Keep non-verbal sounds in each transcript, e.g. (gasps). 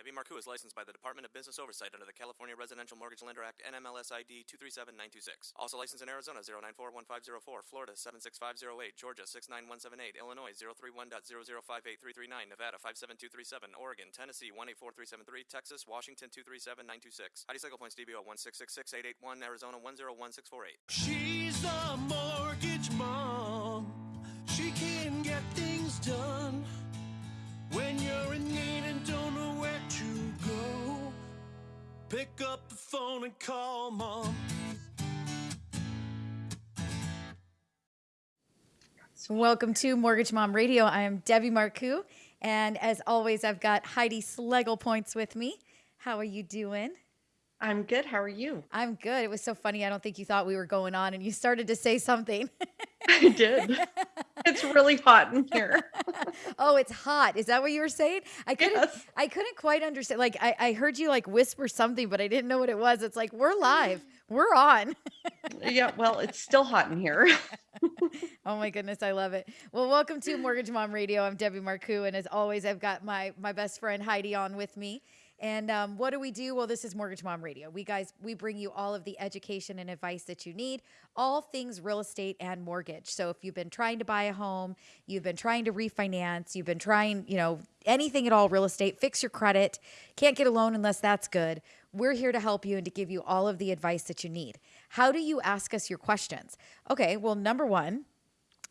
Debbie Marcoux is licensed by the Department of Business Oversight under the California Residential Mortgage Lender Act NMLS ID 237926. Also licensed in Arizona 0941504, Florida 76508, Georgia 69178, Illinois 031.0058339, Nevada 57237, Oregon, Tennessee 184373, Texas, Washington 237926. ID cycle points DBO 1666881, Arizona 101648. She's a mortgage mom. She can get things done when you're in need and don't know where. Pick up the phone and call mom. Welcome to Mortgage Mom Radio. I am Debbie Marcoux, and as always, I've got Heidi Schlegel points with me. How are you doing? I'm good. How are you? I'm good. It was so funny. I don't think you thought we were going on, and you started to say something. (laughs) I did. it's really hot in here. (laughs) oh, it's hot. Is that what you were saying? I couldn't. Yes. I couldn't quite understand. Like I, I heard you like whisper something, but I didn't know what it was. It's like we're live. (gasps) We're on. (laughs) yeah, well, it's still hot in here. (laughs) oh my goodness, I love it. Well, welcome to Mortgage Mom Radio. I'm Debbie Marcoux, and as always, I've got my my best friend Heidi on with me. And um, what do we do? Well, this is Mortgage Mom Radio. We guys, we bring you all of the education and advice that you need, all things real estate and mortgage. So if you've been trying to buy a home, you've been trying to refinance, you've been trying, you know, anything at all real estate, fix your credit, can't get a loan unless that's good. We're here to help you and to give you all of the advice that you need. How do you ask us your questions? Okay, well, number one,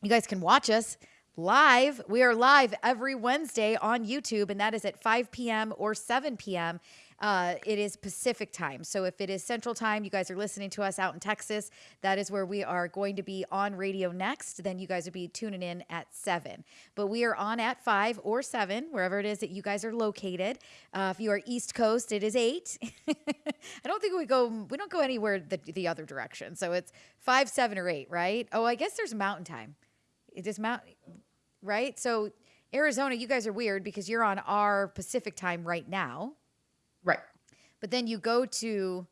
you guys can watch us live. We are live every Wednesday on YouTube, and that is at 5 p.m. or 7 p.m. Uh, it is Pacific time. So if it is Central time, you guys are listening to us out in Texas, that is where we are going to be on radio next. Then you guys would be tuning in at 7. But we are on at 5 or 7, wherever it is that you guys are located. Uh, if you are East Coast, it is 8. (laughs) I don't think we go, we don't go anywhere the, the other direction. So it's 5, 7, or 8, right? Oh, I guess there's mountain time. It is mountain, right? So Arizona, you guys are weird because you're on our Pacific time right now. right. But then you go to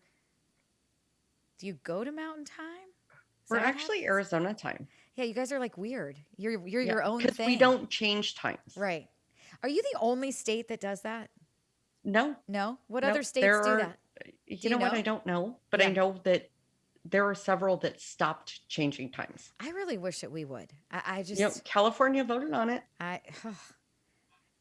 do you go to mountain time? Is We're actually happens? Arizona time. Yeah, you guys are like weird. You're you're Yeah, your own thing. we don't change times. Right. Are you the only state that does that? No. No? What no, other states do are- that? Uh, you you know, what? I don't know, but I know that there are several that stopped changing times. I really wish that we would. I, I just You know, California voted on it. I,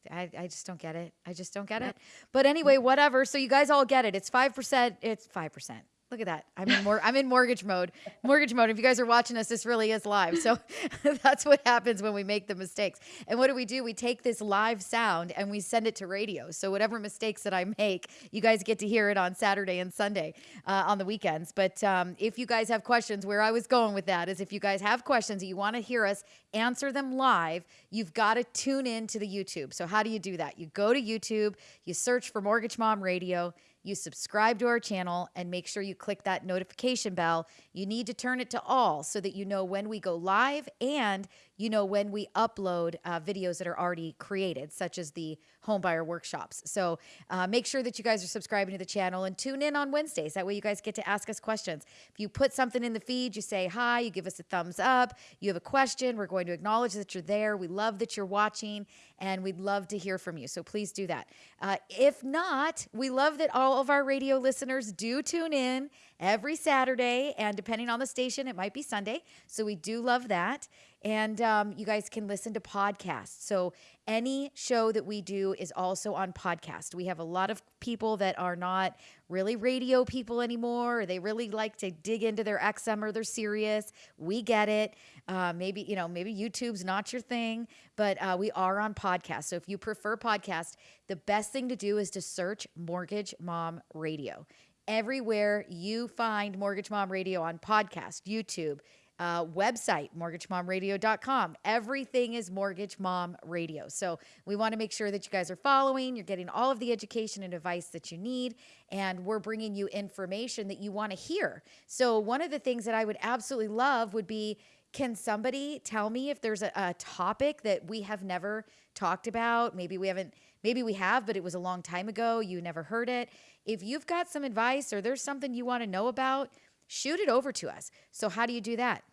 I I just don't get it. I just don't get it. But anyway, whatever. So you guys all get it. It's five percent. It's five percent. Look at that. I'm in more. I'm in mortgage mode. Mortgage mode. If you guys are watching us, this really is live. So (laughs) that's what happens when we make the mistakes. And what do we do? We take this live sound and we send it to radio. So whatever mistakes that I make, you guys get to hear it on Saturday and Sunday uh, on the weekends. But um, if you guys have questions, where I was going with that is if you guys have questions and you want to hear us answer them live, you've got to tune in to the YouTube. So how do you do that? You go to YouTube, you search for Mortgage Mom Radio. You subscribe to our channel and make sure you click that notification bell. You need to turn it to all so that you know when we go live and you know when we upload uh, videos that are already created, such as the homebuyer workshops. So uh, make sure that you guys are subscribing to the channel and tune in on Wednesdays. That way you guys get to ask us questions. If you put something in the feed, you say hi, you give us a thumbs up, you have a question, we're going to acknowledge that you're there. We love that you're watching and we'd love to hear from you. So please do that. Uh, if not, we love that all of our radio listeners do tune in every Saturday, and depending on the station, it might be Sunday. So we do love that. And um, you guys can listen to podcasts. So any show that we do is also on podcast. We have a lot of people that are not really radio people anymore. Or they really like to dig into their XM or their Sirius. We get it. Uh, maybe you know, maybe YouTube's not your thing, but uh, we are on podcast. So if you prefer podcast, the best thing to do is to search Mortgage Mom Radio everywhere you find Mortgage Mom Radio on podcast, YouTube, uh, website, mortgagemomradio.com. Everything is Mortgage Mom Radio. So we want to make sure that you guys are following, you're getting all of the education and advice that you need, and we're bringing you information that you want to hear. So one of the things that I would absolutely love would be can somebody tell me if there's a, a topic that we have never talked about? Maybe we haven't, maybe we have, but it was a long time ago. You never heard it. If you've got some advice or there's something you want to know about, shoot it over to us. So, how do you do that?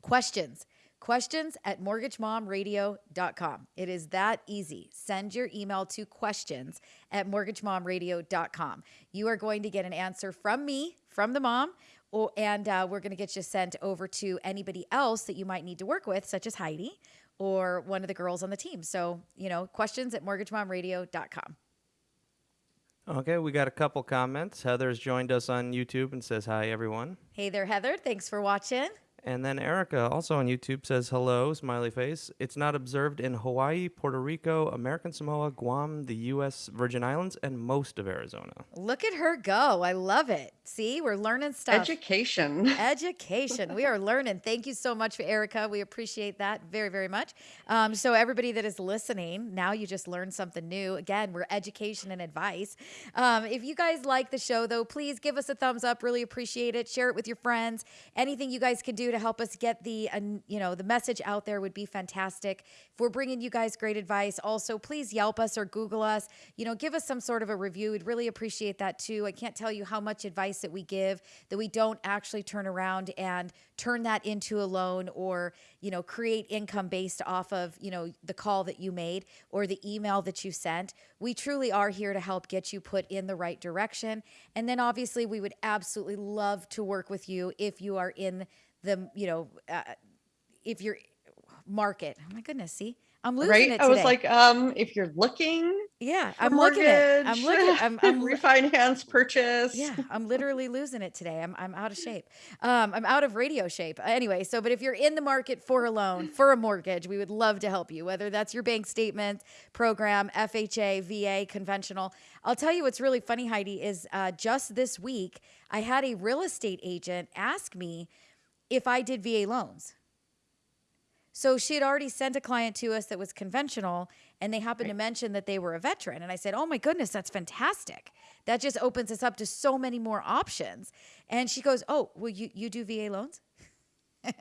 Questions. questions at mortgagemomradio.com. It is that easy. Send your email to questions at mortgagemomradio.com. You are going to get an answer from me, from the mom, and uh, we're going to get you sent over to anybody else that you might need to work with, such as Heidi or one of the girls on the team. So, you know, questions at mortgagemomradio.com. Okay, we got a couple comments. Heather's joined us on YouTube and says hi, everyone. Hey there, Heather. Thanks for watching. And then Erica, also on YouTube, says hello, smiley face. It's not observed in Hawaii, Puerto Rico, American Samoa, Guam, the U.S. Virgin Islands, and most of Arizona. Look at her go. I love it. See, we're learning stuff. Education. (laughs) Education. we are learning. Thank you so much, Erica. We appreciate that very, very much. Um, so, everybody that is listening, now you just learned something new. Again, we're education and advice. Um, if you guys like the show, though, please give us a thumbs up. Really appreciate it. Share it with your friends. Anything you guys can do to help us get the, uh, you know, the message out there would be fantastic. If we're bringing you guys great advice, also please Yelp us or Google us. You know, give us some sort of a review. We'd really appreciate that too. I can't tell you how much advice that we give that we don't actually turn around and turn that into a loan or you know create income based off of you know the call that you made or the email that you sent we truly are here to help get you put in the right direction and then obviously we would absolutely love to work with you if you are in the you know uh, if you're market oh my goodness see i'm losing Right? it I was like, um, if you're looking yeah i'm looking at i'm mortgage, looking i'm, (laughs) I'm refinance, purchase. Yeah, (laughs) I'm literally losing it today. I'm I'm out of shape. Um, I'm out of radio shape. Anyway, so but if you're in the market for a loan, for a mortgage, we would love to help you. Whether that's your bank statement program, FHA, VA, conventional. I'll tell you what's really funny, Heidi, is uh, just this week I had a real estate agent ask me if I did VA loans. So she had already sent a client to us that was conventional, and they happened to mention that they were a veteran. And I said, Oh my goodness, that's fantastic. That just opens us up to so many more options. And she goes, Oh, well, you, you do VA loans? (laughs)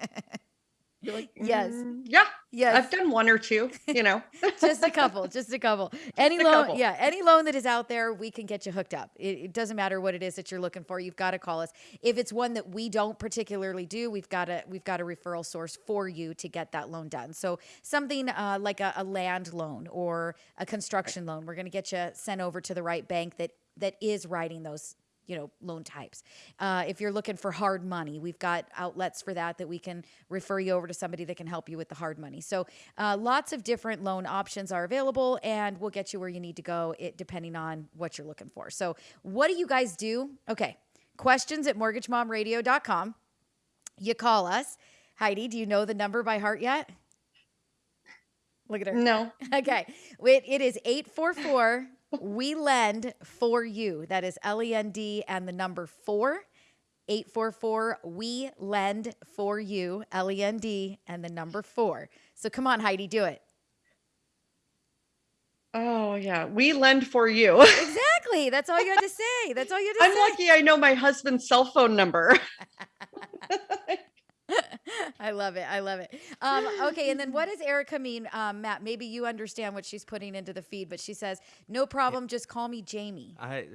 You're like, Yes. "Mm, yeah. Yes. I've done one or two, you know. (laughs) just a couple, just a couple. (laughs) Any a loan, couple. yeah, any loan that is out there, we can get you hooked up. It, it doesn't matter what it is that you're looking for. You've got to call us. If it's one that we don't particularly do, we've got a we've got a referral source for you to get that loan done. So something uh, like a, a land loan or a construction loan, we're going to get you sent over to the right bank that that is writing those you know loan types. Uh, if you're looking for hard money we've got outlets for that that we can refer you over to somebody that can help you with the hard money. So uh, lots of different loan options are available and we'll get you where you need to go it depending on what you're looking for. So what do you guys do? Okay questions at mortgagemomradio.com you call us. Heidi do you know the number by heart yet? Look at her. No. (laughs) okay. It, it is 844 We Lend for You. That is L E N D and the number four. 844 We Lend for You. L E N D and the number four. So come on, Heidi, do it. Oh yeah. We lend for you. Exactly. That's all you had to say. That's all you had to I'm say. lucky I know my husband's cell phone number. (laughs) I love it. I love it. Um, okay, and then what does Erica mean, um, Matt? Maybe you understand what she's putting into the feed, but she says, "No problem. Just call me Jamie." I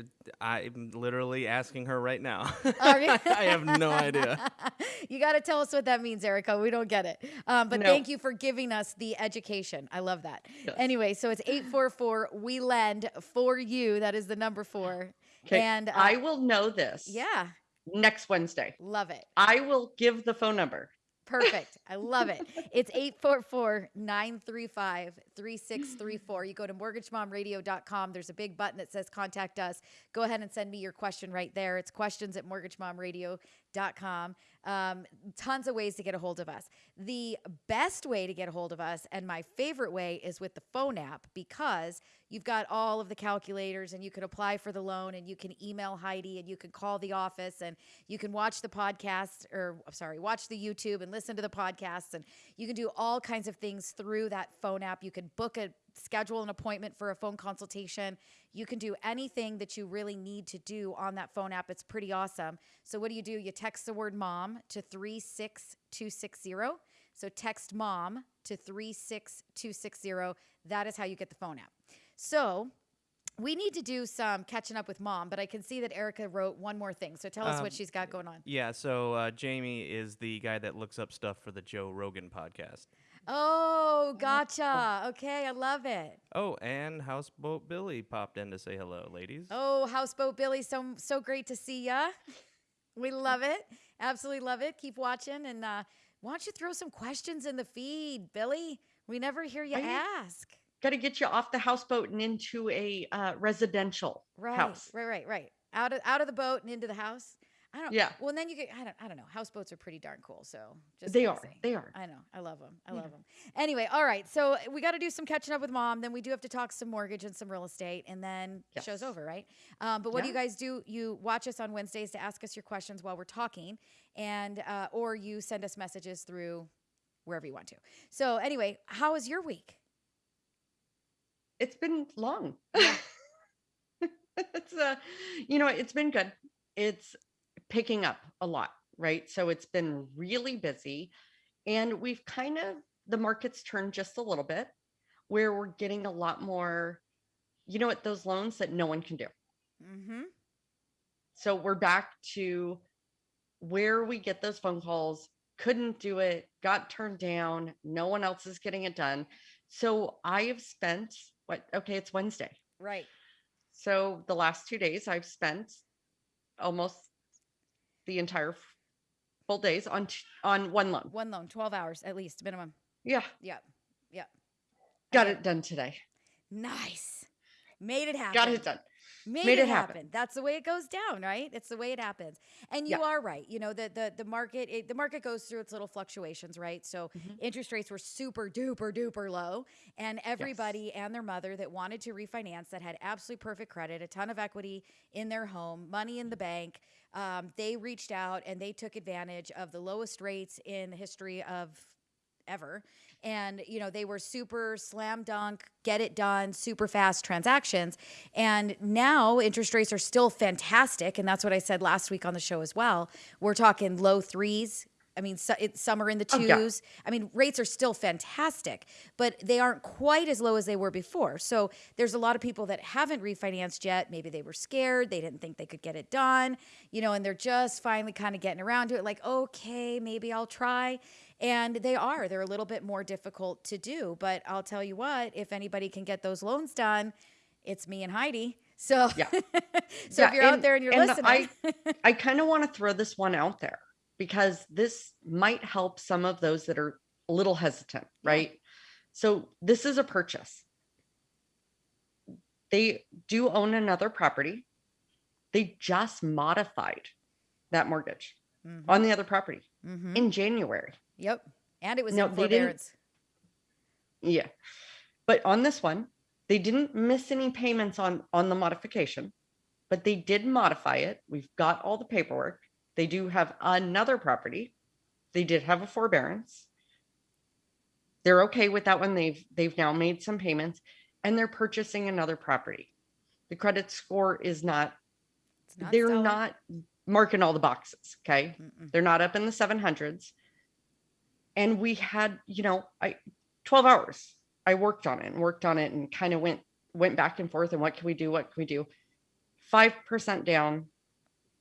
I'm literally asking her right now. (laughs) I have no idea. (laughs) you got to tell us what that means, Erica. We don't get it. Um, but No. thank you for giving us the education. I love that. Yes. Anyway, so it's 844 We Lend for You. That is the number four. Okay. And uh, I will know this yeah, next Wednesday. love it. I will give the phone number. Perfect. I love it. (laughs) It's 844 935 3634. You go to mortgagemomradio.com. There's a big button that says contact us. Go ahead and send me your question right there. It's questions at mortgagemomradio.com. Um, tons of ways to get a hold of us. The best way to get a hold of us, and my favorite way, is with the phone app because you've got all of the calculators and you can apply for the loan and you can email Heidi and you can call the office and you can watch the podcast or sorry, watch the YouTube and listen to the podcasts and you can do all kinds of things through that phone app. You can book a schedule an appointment for a phone consultation. You can do anything that you really need to do on that phone app. It's pretty awesome. So what do you do? You text the word mom to 36260. So text mom to 36260. That is how you get the phone app. So we need to do some catching up with mom, but I can see that Erica wrote one more thing. So tell us what Um, she's got going on. Yeah, so uh, Jamie is the guy that looks up stuff for the Joe Rogan podcast. Oh, gotcha. Okay, I love it. Oh, and Houseboat Billy popped in to say hello, ladies. Oh, Houseboat Billy, so so great to see ya. (laughs) We love it. Absolutely love it. Keep watching and uh, why don't you throw some questions in the feed, Billy? We never hear you I- ask. Got to get you off the houseboat and into a uh, residential Right, house. right, right, right. Out of out of the boat and into the house. I don't. Yeah. Well, and then you get. I don't. I don't know. Houseboats are pretty darn cool. So just They are. say. They are. I know. I love them. I Yeah. love them. Anyway, all right. So we got to do some catching up with mom. Then we do have to talk some mortgage and some real estate, and then the show's over, right? Um, but what do you guys do? You watch us on Wednesdays to ask us your questions while we're talking, and uh, or you send us messages through wherever you want to. So anyway, how was your week? It's been long. (laughs) (laughs) it's uh, you know, it's been good. It's picking up a lot, right? So it's been really busy, and we've kind of the market's turned just a little bit, where we're getting a lot more. You know what? Those loans that no one can do. Mm-hmm. So we're back to where we get those phone calls, couldn't do it, got turned down, no one else is getting it done. So I have spent what okay, it's Wednesday. Right. So the last two days I've spent almost the entire full days on t- on one loan. One loan, twelve hours at least minimum. Yeah, Yep. Yep. got Okay. it done today. Nice. Made it happen. Got it done. Made, Made it, it happen. happen. That's the way it goes down, right? It's the way it happens. And you Yeah. are right. You know, the the the market it, the market goes through its little fluctuations, right? So Mhm. interest rates were super duper duper low, and everybody and their mother that wanted to refinance that had absolutely perfect credit, a ton of equity in their home, money in the bank, um, they reached out and they took advantage of the lowest rates in the history of ever. And, you know, they were super slam dunk, get it done, super fast transactions. And now interest rates are still fantastic. And that's what I said last week on the show as well. We're talking low threes. I mean, so, it, some are in the Oh, twos. I mean, rates are still fantastic, but they aren't quite as low as they were before. So there's a lot of people that haven't refinanced yet. Maybe they were scared. They didn't think they could get it done, you know, and they're just finally kind of getting around to it like, okay, maybe I'll try. And they are. They're a little bit more difficult to do. But I'll tell you what, if anybody can get those loans done, it's me and Heidi. So, Yeah. (laughs) so Yeah, if you're out there and you're and listening, (laughs) I, I kind of want to throw this one out there because this might help some of those that are a little hesitant, Yeah. right? So this is a purchase. They do own another property. They just modified that mortgage Mhm, on the other property mhm. in January. Yep. And it was No, in forbearance. Yeah. But on this one, they didn't miss any payments on on the modification, but they did modify it. We've got all the paperwork. They do have another property. They did have a forbearance. They're okay with that one. They've they've now made some payments and they're purchasing another property. The credit score is not, not they're not marking all the boxes, okay? Mm-mm. They're not up in the 700s. And we had, you know, I 12 hours. I worked on it and worked on it and kind of went went back and forth and what can we do? What can we do? 5% down,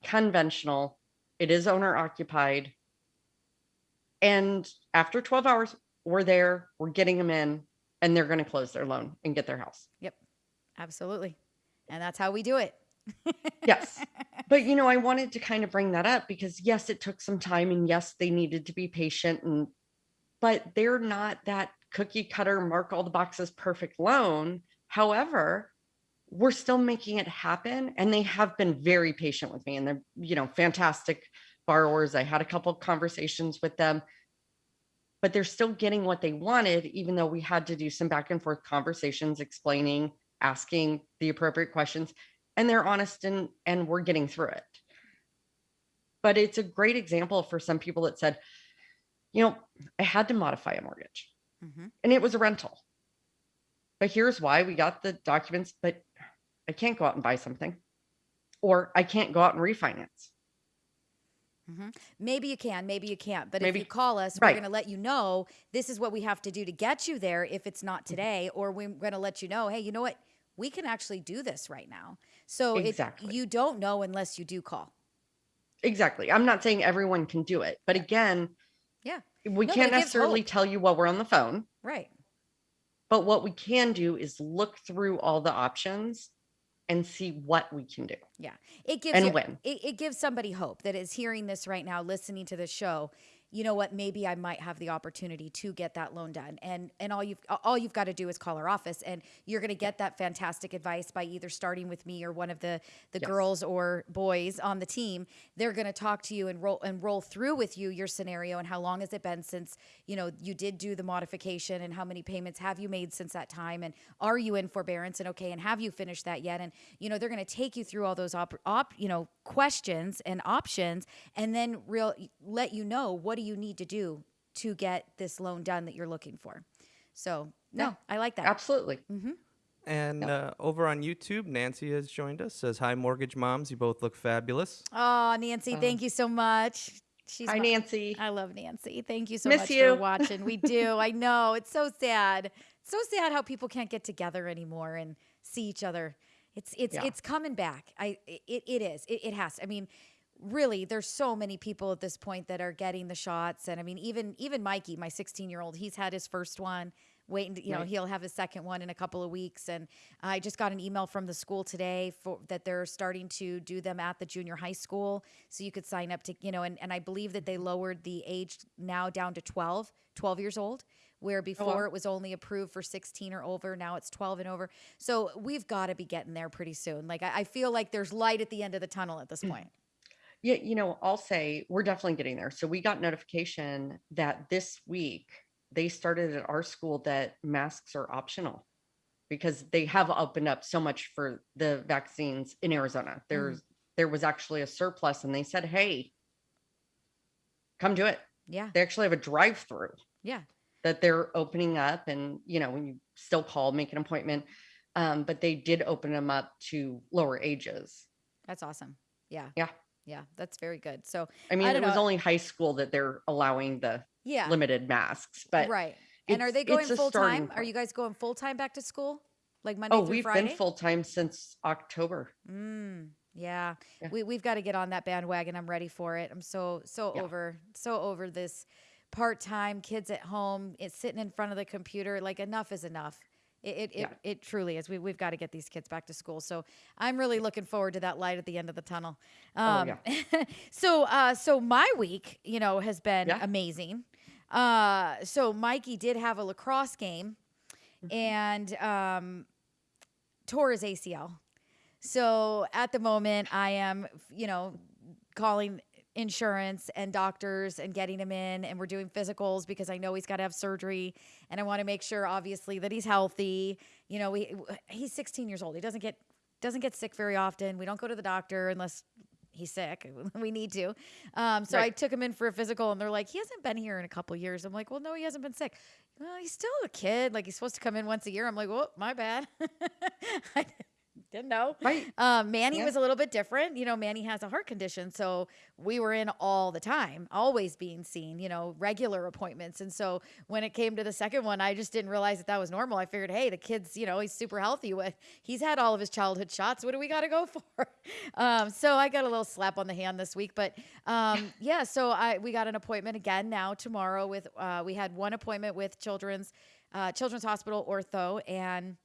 conventional. It is owner occupied. And after 12 hours, we're there, we're getting them in and they're going to close their loan and get their house. Yep. Absolutely. And that's how we do it. (laughs) Yes. But you know, I wanted to kind of bring that up because yes, it took some time and yes, they needed to be patient and but they're not that cookie cutter mark all the boxes perfect loan. However, we're still making it happen and they have been very patient with me and they're, you know, fantastic borrowers. I had a couple conversations with them. But they're still getting what they wanted even though we had to do some back and forth conversations explaining, asking the appropriate questions and they're honest and and we're getting through it but it's a great example for some people that said you know i had to modify a mortgage Mhm. and it was a rental but here's why we got the documents but i can't go out and buy something or i can't go out and refinance Maybe you can, maybe you can't. But if you call us, we're going to let you know this is what we have to do to get you there if it's not today, or we're going to let you know, hey, you know what? we can actually do this right now. So Exactly. it, you don't know unless you do call. Exactly. I'm not saying everyone can do it, but again, Yeah. we No, can't necessarily hope. tell you while we're on the phone. Right. But what we can do is look through all the options and see what we can do. Yeah. It gives And you- when. It, it gives somebody hope that is hearing this right now, listening to the show. You know what? Maybe I might have the opportunity to get that loan done, and and all you've all you've got to do is call our office, and you're going to get that fantastic advice by either starting with me or one of the the Yes. girls or boys on the team. They're going to talk to you and roll and roll through with you your scenario and how long has it been since you know you did do the modification and how many payments have you made since that time and are you in forbearance and okay and have you finished that yet and you know they're going to take you through all those op, op you know questions and options and then real let you know what do you need to do to get this loan done that you're looking for so no Yeah. i like that Absolutely. Mm -hmm. And uh, over on YouTube, Nancy has joined us. Says hi, mortgage moms. You both look fabulous. oh nancy thank you so much she's Hi, my- Nancy. I love Nancy. Thank you so Miss much you. for watching. We do. (laughs) I know. It's so sad. It's so sad how people can't get together anymore and see each other. It's it's Yeah. it's coming back. I it, it is. It, it has. I mean, really, there's so many people at this point that are getting the shots. And I mean, even even Mikey, my 16 year old, he's had his first one. Waiting, to, you know, he'll have his second one in a couple of weeks. And I just got an email from the school today for that they're starting to do them at the junior high school. So you could sign up to, you know, and, and I believe that they mm-hmm. lowered the age now down to 12, 12 years old, where oh, before it was only approved for 16 or over. Now it's 12 and over. So we've got to be getting there pretty soon. Like I, I feel like there's light at the end of the tunnel at this mm. point. Yeah, you know, I'll say we're definitely getting there. So we got notification that this week they started at our school that masks are optional because they have opened up so much for the vaccines in Arizona. There's there was actually a surplus and they said, "Hey, come do it." Yeah. They actually have a drive-through Yeah. that they're opening up and you know, when you still call, make an appointment. Um, but they did open them up to lower ages. That's awesome. Yeah. Yeah. Yeah. That's very good. So I mean, don't it was know. only high school that they're allowing the yeah. limited masks, but right. And are they going full time? Are you guys going full time back to school? Like Monday oh, through we've Friday? been full time since October. Mm, yeah. Yeah. We we've got to get on that bandwagon. I'm ready for it. I'm so so Yeah. over so over this part-time kids at home, it's sitting in front of the computer like enough is enough. It it, it, Yeah. it truly is. We we've got to get these kids back to school. So I'm really looking forward to that light at the end of the tunnel. Um, Oh, (laughs) so uh so my week, you know, has been Yeah. amazing. Uh so Mikey did have a lacrosse game Mm-hmm. and um tore his ACL. So at the moment, I am, you know, calling insurance and doctors and getting him in, and we're doing physicals because I know he's got to have surgery, and I want to make sure, obviously, that he's healthy. You know, we he's 16 years old. He doesn't get doesn't get sick very often. We don't go to the doctor unless he's sick. (laughs) we need to. Um, so I took him in for a physical, and they're like, he hasn't been here in a couple years. I'm like, well, no, he hasn't been sick. Well, he's still a kid. Like he's supposed to come in once a year. I'm like, well, my bad. (laughs) Didn't know. Right. Um, Manny Yeah. was a little bit different. You know, Manny has a heart condition, so we were in all the time, always being seen. You know, regular appointments. And so when it came to the second one, I just didn't realize that that was normal. I figured, hey, the kid's, you know, he's super healthy. With he's had all of his childhood shots. What do we got to go (laughs) for? Um, so I got a little slap on the hand this week, but um, (laughs) yeah. So I we got an appointment again now tomorrow with. Uh, we had one appointment with Children's uh, Children's Hospital Ortho and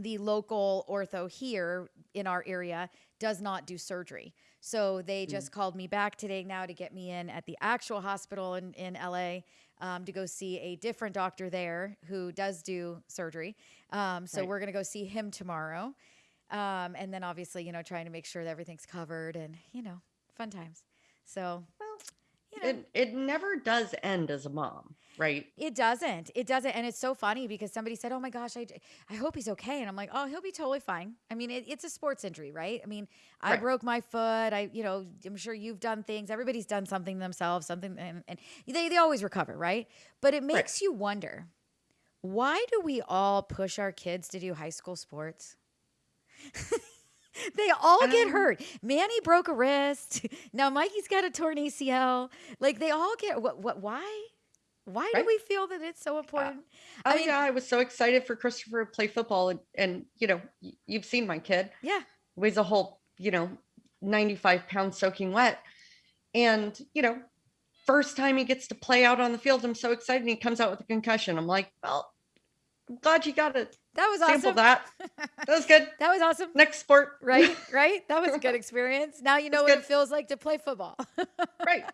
the local ortho here in our area does not do surgery. So they just called me back today now to get me in at the actual hospital in, in LA um, to go see a different doctor there who does do surgery. Um, so Right. we're going to go see him tomorrow. Um, and then obviously, you know, trying to make sure that everything's covered and, you know, fun times. So, Well, you know, It it never does end as a mom, right? It doesn't. It doesn't. And it's so funny because somebody said, Oh my gosh, I, I hope he's okay. And I'm like, Oh, he'll be totally fine. I mean, it, it's a sports injury, right? I mean, I Right. broke my foot. I, you know, I'm sure you've done things. Everybody's done something themselves, something, and, and they, they always recover, right? But it makes you wonder why do we all push our kids to do high school sports? (laughs) (laughs) they all get Um, hurt. Manny broke a wrist. (laughs) Now Mikey's got a torn ACL. Like they all get what? What? Why? Why do we feel that it's so important? Oh I mean, yeah, I was so excited for Christopher to play football, and, and you know, you've seen my kid yeah. weighs a whole, you know, 95 pounds soaking wet, and you know, first time he gets to play out on the field, I'm so excited. And he comes out with a concussion. I'm like, well, I'm glad you got it. That was awesome. sample that. (laughs) That was good. That was awesome. Next sport, Right? (laughs) Right? That was a good (laughs) experience. Now you know what good. it feels like to play football. right.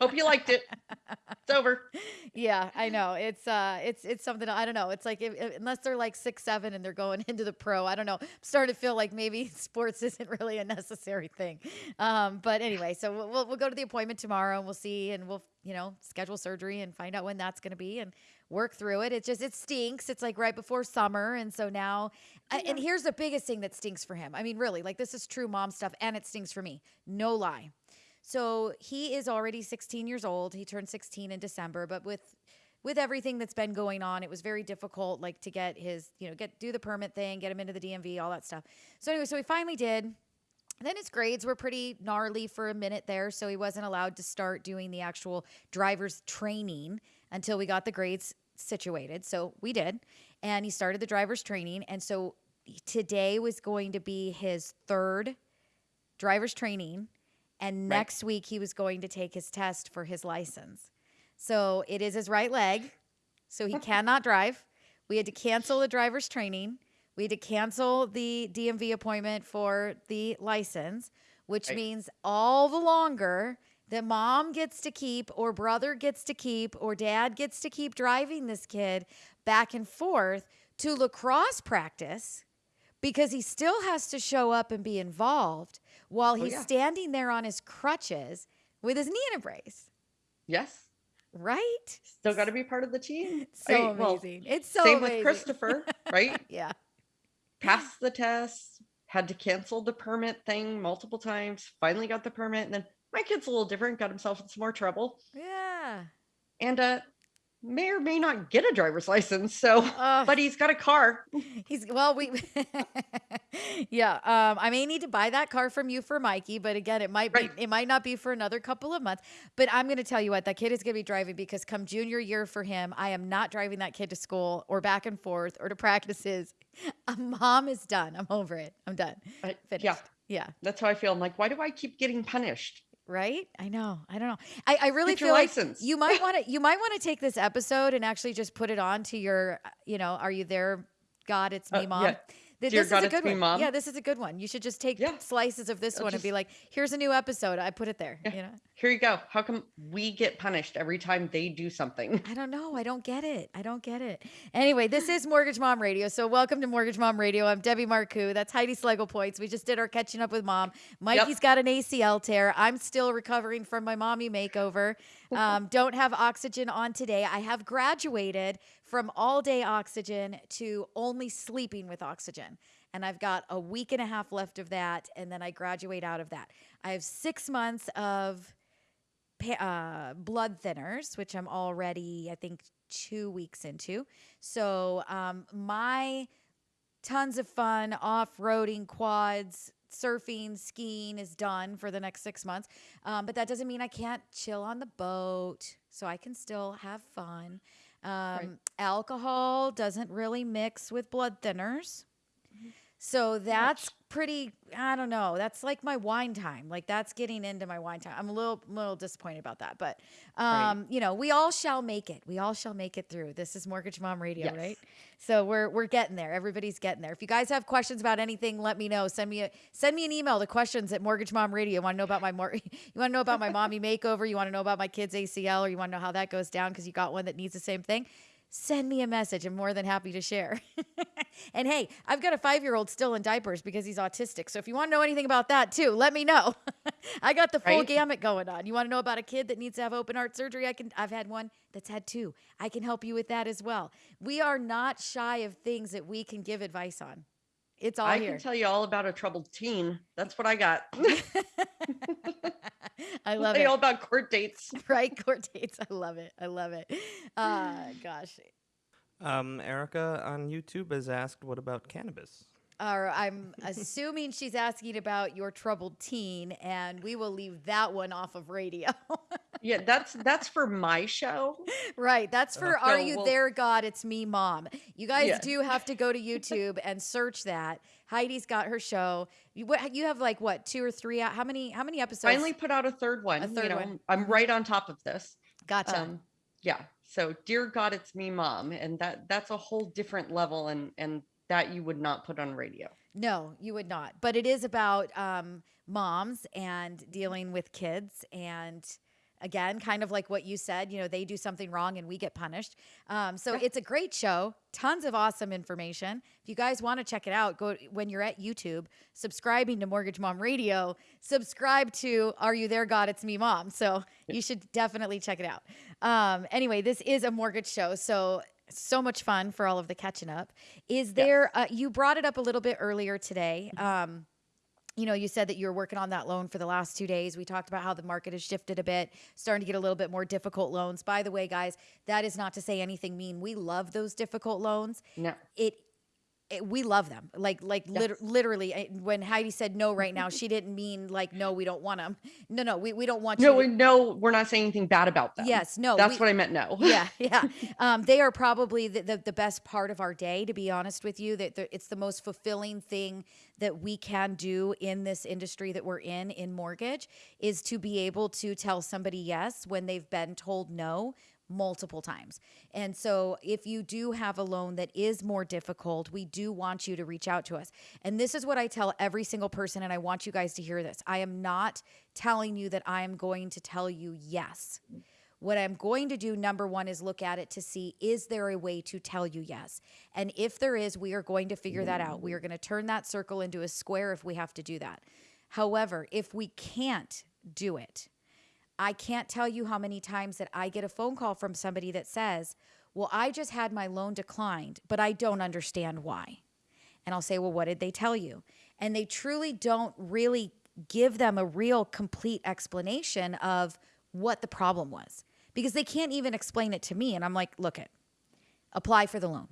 Hope you liked it. It's over. yeah, I know. It's uh it's it's something I don't know. It's like if, if- unless they're like 6 7 and they're going into the pro, I don't know. I'm starting to feel like maybe sports isn't really a necessary thing. Um but anyway, so we'll we'll, we'll go to the appointment tomorrow and we'll see and we'll, you know, schedule surgery and find out when that's going to be and work through it. It just it stinks. It's like right before summer and so now I- and here's the biggest thing that stinks for him. I mean, really, like this is true mom stuff and it stinks for me. No lie. So he is already 16 years old. He turned 16 in December, but with with everything that's been going on, it was very difficult like to get his, you know, get do the permit thing, get him into the DMV, all that stuff. So anyway, so he finally did. Then his grades were pretty gnarly for a minute there, so he wasn't allowed to start doing the actual driver's training until we got the grades situated. So we did. And he started the driver's training. And so today was going to be his third driver's training. And Right. next week he was going to take his test for his license. So it is his right leg. So he (laughs) cannot drive. We had to cancel the driver's training. We had to cancel the DMV appointment for the license, which Right. means all the longer that mom gets to keep, or brother gets to keep, or dad gets to keep driving this kid back and forth to lacrosse practice because he still has to show up and be involved while oh, he's yeah. standing there on his crutches with his knee in a brace, Yes. right? Still got to be part of the team. (laughs) So I- well, amazing. it's so Same amazing. with Christopher, (laughs) right? Yeah. Passed the test, had to cancel the permit thing multiple times, finally got the permit. And then my kid's a little different, got himself in some more trouble. Yeah. And uh may or may not get a driver's license. So Ugh. but he's got a car. He's well, we (laughs) yeah. Um, I may need to buy that car from you for Mikey, but again, it might Right. be it might not be for another couple of months. But I'm gonna tell you what, that kid is gonna be driving because come junior year for him, I am not driving that kid to school or back and forth or to practices. (laughs) A mom is done. I'm over it. I'm done. Finished. yeah, Yeah. that's how I feel. I'm like, why do I keep getting punished? Right? I know. I don't know. I, I really Get feel like license. you might (laughs) want to you might want to take this episode and actually just put it on to your uh, you know, are you there? God, it's me, Uh, mom. yeah. Th- Dear This God, is a good me, one. Mom. Yeah, this is a good one. You should just take Yeah. slices of this I'll one and be like, here's a new episode. I put it there. Yeah. You know? Here you go. How come we get punished every time they do something? I don't know. I don't get it. I don't get it. Anyway, this is Mortgage Mom Radio. So welcome to Mortgage Mom Radio. I'm Debbie Marcoux. That's Heidi Slegel Points. We just did our catching up with mom. Mikey's got an ACL tear. I'm still recovering from my mommy makeover. Um, (laughs) don't have oxygen on today. I have graduated from all day oxygen to only sleeping with oxygen. And I've got a week and a half left of that. And then I graduate out of that. I have six months of uh, blood thinners, which I'm already, I think, two weeks into. So um, my tons of fun off roading, quads, surfing, skiing is done for the next six months. Um, but that doesn't mean I can't chill on the boat. So I can still have fun. Um, Alcohol doesn't really mix with blood thinners. So that's pretty. I don't know. That's like my wine time. Like that's getting into my wine time. I'm a little, little disappointed about that, but um, you know, we all shall make it. We all shall make it through. This is Mortgage Mom Radio, Yes. right? So we're we're getting there. Everybody's getting there. If you guys have questions about anything, let me know. Send me a send me an email to questions at Mortgage Mom Radio. You want to know about my mor- (laughs) you want to know about my mommy (laughs) makeover? You want to know about my kids ACL, or you want to know how that goes down because you got one that needs the same thing? Send me a message. I'm more than happy to share. (laughs) and hey, I've got a five year old still in diapers because he's autistic. So if you want to know anything about that too, let me know. (laughs) I got the full Right. gamut going on. You want to know about a kid that needs to have open heart surgery? I can. I've had one that's had two. I can help you with that as well. We are not shy of things that we can give advice on. It's all I here. can tell you all about a troubled teen. That's what I got. (laughs) I love it. you all about court dates. (laughs) right, court dates. I love it. I love it. Uh, (sighs) gosh. Um, Erica on YouTube has asked, "What about cannabis?" Or I'm assuming she's asking about your troubled teen, and we will leave that one off of radio. (laughs) Yeah, that's that's for my show. Right. That's for Are So You we'll- There, God? It's Me, Mom. You guys Yeah. do have to go to YouTube and search that. Heidi's got her show. You, what, you have like what, two or three? How many, how many episodes? Finally put out a third one. A third you know, one. I'm right on top of this. Gotcha. Um, yeah. So, dear God, it's me, mom, and that that's a whole different level, and and that you would not put on radio. No, you would not. But it is about um, moms and dealing with kids. And again, kind of like what you said, you know, they do something wrong and we get punished. Um, so it's a great show, tons of awesome information. If you guys want to check it out, go when you're at YouTube, subscribing to Mortgage Mom Radio, subscribe to Are You There, God? It's Me, Mom. So you should definitely check it out. Um, anyway, this is a mortgage show. So so much fun for all of the catching up. Is there, uh, you brought it up a little bit earlier today. Um, you know, you said that you were working on that loan for the last two days. We talked about how the market has shifted a bit, starting to get a little bit more difficult loans. By the way, guys, that is not to say anything mean. We love those difficult loans. No. It, it we love them. Like, like lit- literally, when Heidi said no right now, she didn't mean like no, we don't want them. No, no, we, we don't want No, you. we to- no, we're not saying anything bad about them. Yes, no, That's we- what I meant. No. (laughs) yeah, yeah. (laughs) Um, they are probably the, the, the best part of our day, to be honest with you. That it's the most fulfilling thing that we can do in this industry that we're in, in mortgage, is to be able to tell somebody yes when they've been told no multiple times. And so if you do have a loan that is more difficult, we do want you to reach out to us. And this is what I tell every single person and I want you guys to hear this. I am not telling you that I am going to tell you yes. What I'm going to do, number one, is look at it to see is there a way to tell you yes? And if there is, we are going to figure that out. We are going to turn that circle into a square if we have to do that. However, if we can't do it, I can't tell you how many times that I get a phone call from somebody that says, Well, I just had my loan declined, but I don't understand why. And I'll say, Well, what did they tell you? And they truly don't really give them a real complete explanation of what the problem was because they can't even explain it to me. And I'm like, Look it, apply for the loan.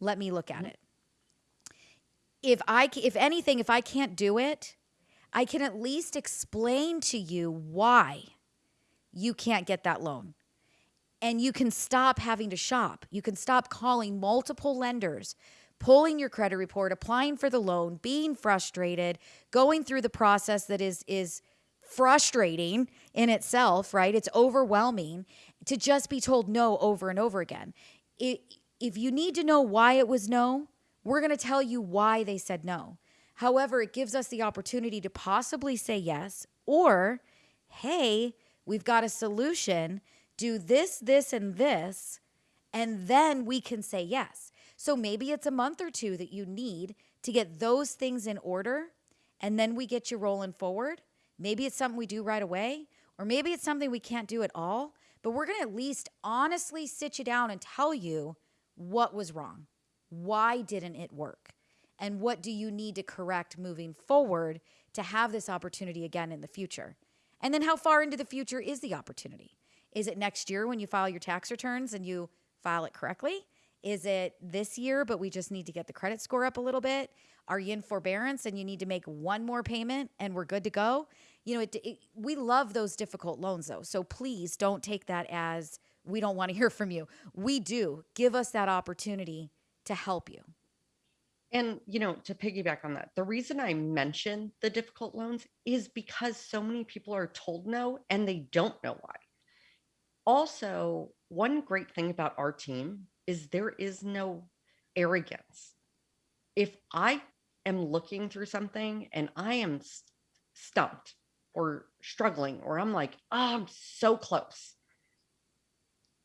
Let me look at mm-hmm. it. If I, if anything, if I can't do it, I can at least explain to you why you can't get that loan. And you can stop having to shop. You can stop calling multiple lenders, pulling your credit report, applying for the loan, being frustrated, going through the process that is is frustrating in itself, right? It's overwhelming to just be told no over and over again. It, if you need to know why it was no, we're going to tell you why they said no. However, it gives us the opportunity to possibly say yes or, hey, we've got a solution. Do this, this, and this, and then we can say yes. So maybe it's a month or two that you need to get those things in order, and then we get you rolling forward. Maybe it's something we do right away, or maybe it's something we can't do at all, but we're gonna at least honestly sit you down and tell you what was wrong. Why didn't it work? And what do you need to correct moving forward to have this opportunity again in the future? And then how far into the future is the opportunity? Is it next year when you file your tax returns and you file it correctly? Is it this year, but we just need to get the credit score up a little bit? Are you in forbearance and you need to make one more payment and we're good to go? You know, it, it, we love those difficult loans though. So please don't take that as we don't want to hear from you. We do. Give us that opportunity to help you. And you know, to piggyback on that, the reason I mention the difficult loans is because so many people are told no and they don't know why. Also, one great thing about our team is there is no arrogance. If I am looking through something and I am s- stumped or struggling, or I'm like, oh, I'm so close,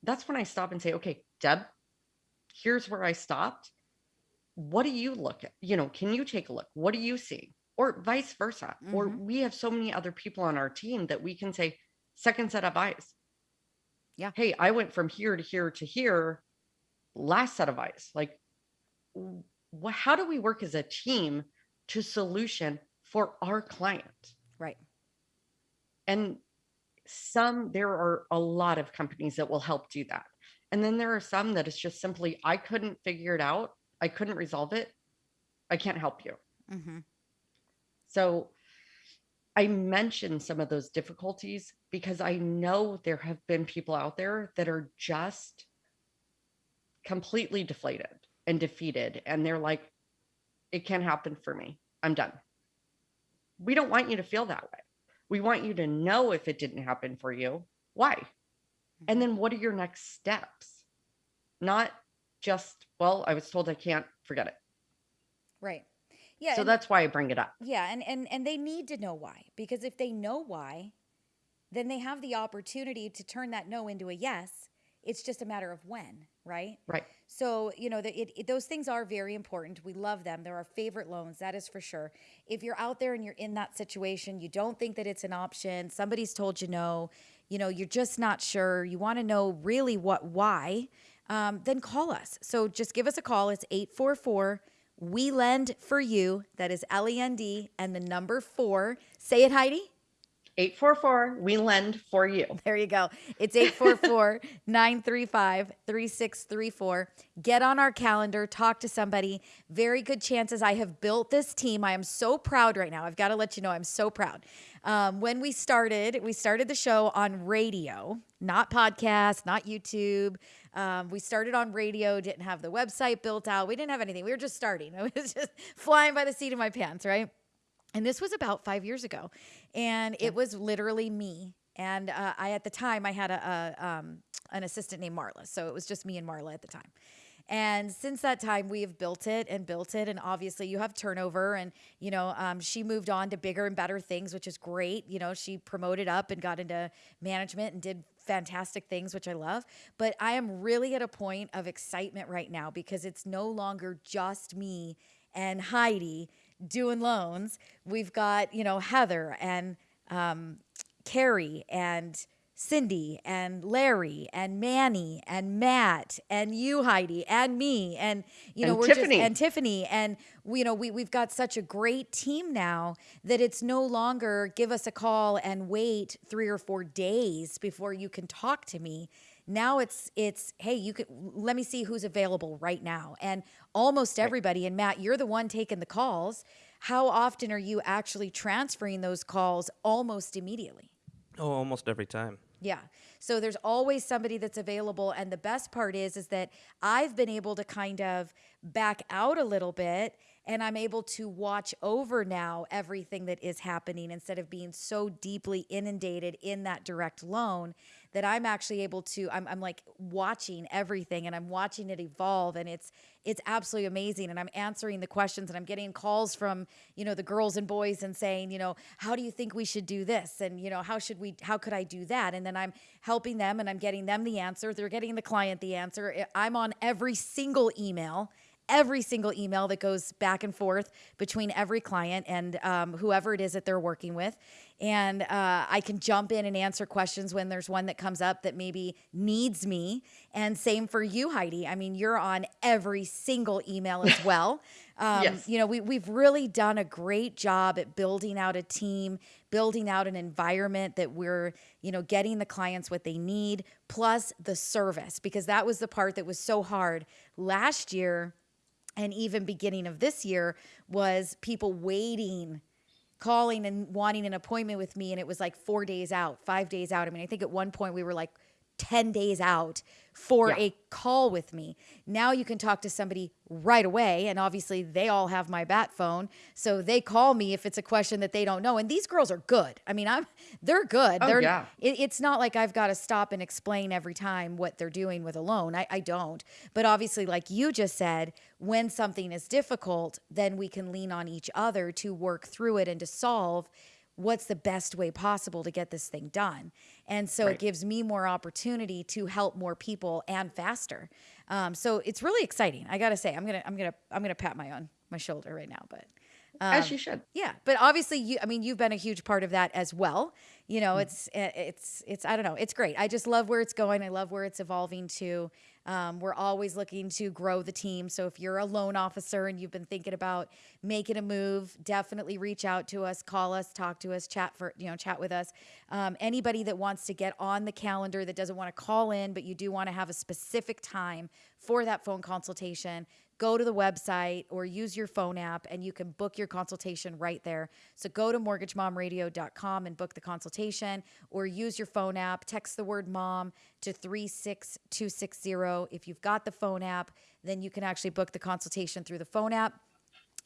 that's when I stop and say, okay, Deb, here's where I stopped what do you look at? You know, can you take a look? What do you see? Or vice versa. Or Mhm. we have so many other people on our team that we can say, second set of eyes. Yeah. Hey, I went from here to here to here, last set of eyes. Like, how do we work as a team to solution for our client? Right. And some, there are a lot of companies that will help do that. And then there are some that it's just simply, I couldn't figure it out. I couldn't resolve it. I can't help you. Mm-hmm. So I mentioned some of those difficulties because I know there have been people out there that are just completely deflated and defeated. And they're like, it can't happen for me. I'm done. We don't want you to feel that way. We want you to know if it didn't happen for you, why? And then what are your next steps? Not just, well, I was told I can't, forget it. Right. Yeah. so and- that's why I bring it up. Yeah, and, and and they need to know why because if they know why, then they have the opportunity to turn that no into a yes. It's just a matter of when, right? Right. So you know, the, it, it, those things are very important. We love them. They're our favorite loans. That is for sure. If you're out there and you're in that situation, you don't think that it's an option. Somebody's told you no. You know, you're just not sure. You want to know really what why. Um, then call us. So just give us a call. It's 844 We Lend for You. That is L E N D and the number four. Say it, Heidi. 844, we lend for you. (laughs) There you go. It's 844 935 3634. Get on our calendar, talk to somebody. Very good chances. I have built this team. I am so proud right now. I've got to let you know, I'm so proud. Um, when we started, we started the show on radio, not podcast, not YouTube. Um, we started on radio, didn't have the website built out. We didn't have anything. We were just starting. (laughs) I was just flying by the seat of my pants, right? And this was about five years ago. And it was literally me. And uh, I, at the time, I had a, a um, an assistant named Marla. So it was just me and Marla at the time. And since that time, we have built it and built it. And obviously, you have turnover. And, you know, um, she moved on to bigger and better things, which is great. You know, she promoted up and got into management and did fantastic things, which I love. But I am really at a point of excitement right now because it's no longer just me and Heidi doing loans. We've got, you know, Heather and um, Carrie and Cindy and Larry and Manny and Matt and you, Heidi, and me. And, you know, And we're Tiffany. just, and Tiffany. And, we, you know, we, we've got such a great team now that it's no longer give us a call and wait three or four days before you can talk to me. Now it's it's hey you could let me see who's available right now. And almost everybody and Matt you're the one taking the calls. How often are you actually transferring those calls almost immediately? Oh, almost every time. yeah. So there's always somebody that's available and the best part is is that I've been able to kind of back out a little bit and I'm able to watch over now everything that is happening instead of being so deeply inundated in that direct loan that I'm actually able to I'm, I'm like watching everything and I'm watching it evolve and it's it's absolutely amazing. And I'm answering the questions and I'm getting calls from you know the girls and boys and saying you know how do you think we should do this? and you know how should we how could I do that? And then I'm helping them and I'm getting them the answer. They're getting the client the answer. I'm on every single email every single email that goes back and forth between every client and um, whoever it is that they're working with. And uh, I can jump in and answer questions when there's one that comes up that maybe needs me. And same for you, Heidi. I mean, you're on every single email as (laughs) well. Um, Yes. You know, we, we've really done a great job at building out a team, building out an environment that we're, you know, getting the clients what they need, plus the service, because that was the part that was so hard last year and even beginning of this year was people waiting calling and wanting an appointment with me and it was like 4 days out 5 days out. I mean i think at one point we were like 10 days out for Yeah. a call with me. Now you can talk to somebody right away. And obviously, they all have my bat phone. So they call me if it's a question that they don't know. And these girls are good. I mean, I'm they're good. Oh, they're, yeah. it, it's not like I've got to stop and explain every time what they're doing with a loan. I, I don't. But obviously, like you just said, when something is difficult, then we can lean on each other to work through it and to solve what's the best way possible to get this thing done. And so it gives me more opportunity to help more people and faster. Um, so it's really exciting. I gotta say, I'm gonna, I'm gonna, I'm gonna pat my on my shoulder right now. But As you should. yeah, but obviously you I mean you've been a huge part of that as well. You know, it's eh, it's it's I don't know, it's great. I just love where it's going. I love where it's evolving to. Um, we're always looking to grow the team. So if you're a loan officer and you've been thinking about making a move, definitely reach out to us, call us, talk to us, chat for you know chat with us. Um, anybody that wants to get on the calendar that doesn't want to call in, but you do want to have a specific time for that phone consultation, go to the website or use your phone app and you can book your consultation right there. So go to mortgagemomradio.com and book the consultation or use your phone app, text the word mom to 36260. If you've got the phone app, then you can actually book the consultation through the phone app.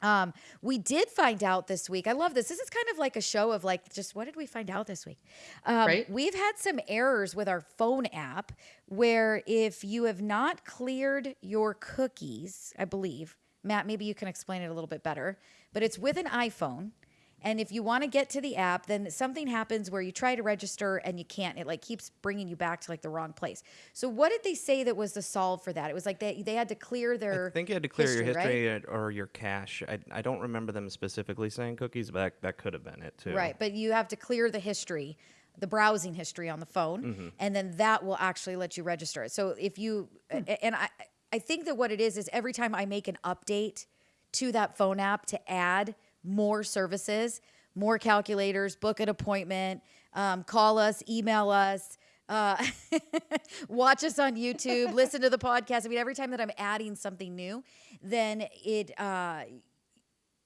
Um, we did find out this week. I love this. This is kind of like a show of like, just what did we find out this week? Um, Right. We've had some errors with our phone app where if you have not cleared your cookies, I believe, Matt, maybe you can explain it a little bit better, but it's with an iPhone. And if you want to get to the app, then something happens where you try to register and you can't. It like keeps bringing you back to like the wrong place. So what did they say that was the solve for that? It was like they, they had to clear their I think you had to clear your history uh, or your cache. I, I don't remember them specifically saying cookies, but that, that could have been it too. Right, but you have to clear the history, the browsing history on the phone, Mm-hmm. and then that will actually let you register it. So if you a- and I I think that what it is is every time I make an update to that phone app to add more services, more calculators, book an appointment, um, call us, email us. Uh, (laughs) watch us on YouTube, (laughs) listen to the podcast. I mean, every time that I'm adding something new, then it uh,